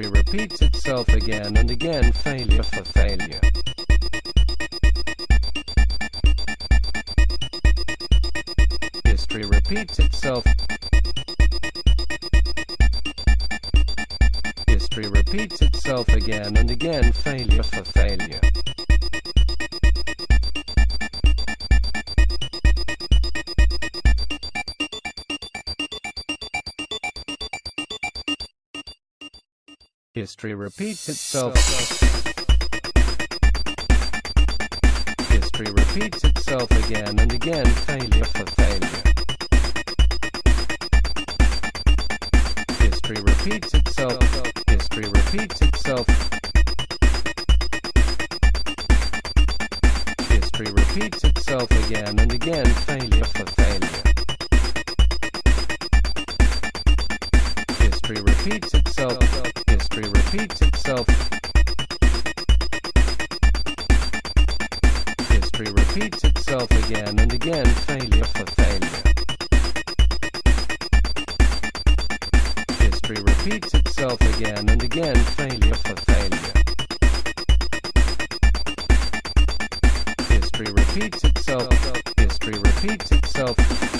History repeats itself again and again, failure for failure. History repeats itself. History repeats itself again and again, failure for failure. History repeats itself. History repeats itself again and again, failure for failure. History repeats itself. History repeats itself. History repeats itself again and again, failure for failure. History repeats itself. Repeats itself. History repeats itself again and again, failure for failure. History repeats itself again and again, failure for failure. History repeats itself. History repeats itself.